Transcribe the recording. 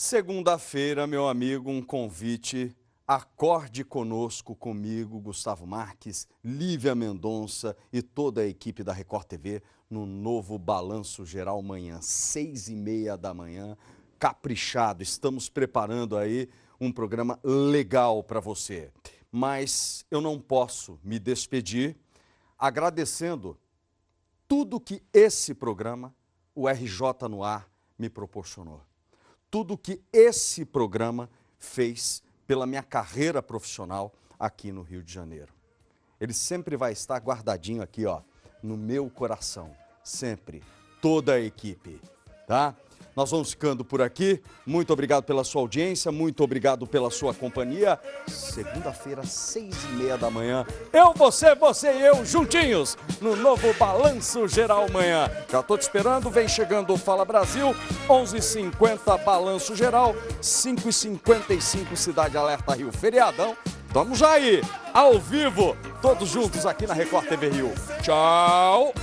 Segunda-feira, meu amigo, um convite. Acorde conosco, comigo, Gustavo Marques, Lívia Mendonça e toda a equipe da Record TV no novo Balanço Geral amanhã, seis e meia da manhã. Caprichado, estamos preparando aí um programa legal para você. Mas eu não posso me despedir agradecendo tudo que esse programa, o RJ no Ar, me proporcionou. Tudo que esse programa fez pela minha carreira profissional aqui no Rio de Janeiro. Ele sempre vai estar guardadinho aqui, ó, no meu coração. Sempre. Toda a equipe, tá? Nós vamos ficando por aqui. Muito obrigado pela sua audiência, muito obrigado pela sua companhia. Segunda-feira, seis e meia da manhã. Eu, você, você e eu juntinhos no novo Balanço Geral Manhã. Já estou te esperando, vem chegando o Fala Brasil, 11h50 Balanço Geral, 5h55 Cidade Alerta Rio. Feriadão. Vamos já aí, ao vivo, todos juntos aqui na Record TV Rio. Tchau!